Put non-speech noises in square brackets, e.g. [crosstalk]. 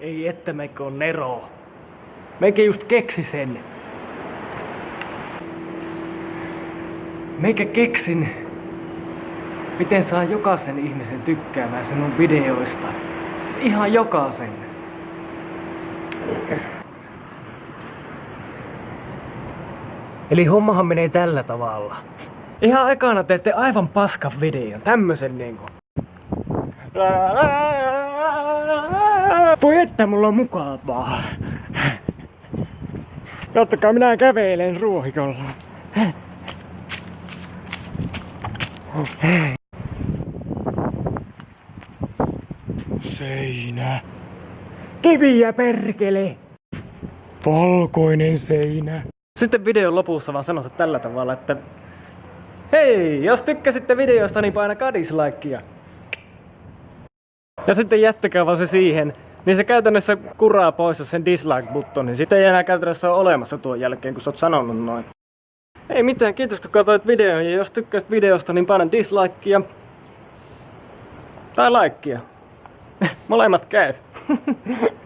Ei että meikö on Nero. Meikä just keksi sen. Meikä keksin, miten saa jokaisen ihmisen tykkäämään sinun videoista. Ihan jokaisen. Eli hommahan menee tällä tavalla. Ihan ekana teette aivan paskan videon, tämmösen niinku. Voi että mulla on mukavaa. Kattokaa, minä kävelen ruohikolla. Seinä. Kiviä perkele. Valkoinen seinä. Sitten videon lopussa vaan sanotaan tällä tavalla, että Hei, jos tykkäsitte videosta, niin painakaa dislikea. Ja sitten jättäkää vaan se siihen, niin se käytännössä kuraa pois sen dislike-buttonin. Niin sitten ei enää käytännössä ole olemassa tuon jälkeen, kun sä oot sanonut noin. Ei mitään, kiitos kun katsoit videon ja jos tykkäsit videosta, niin paina dislikea. Tai likea. [laughs] Molemmat käy. [laughs]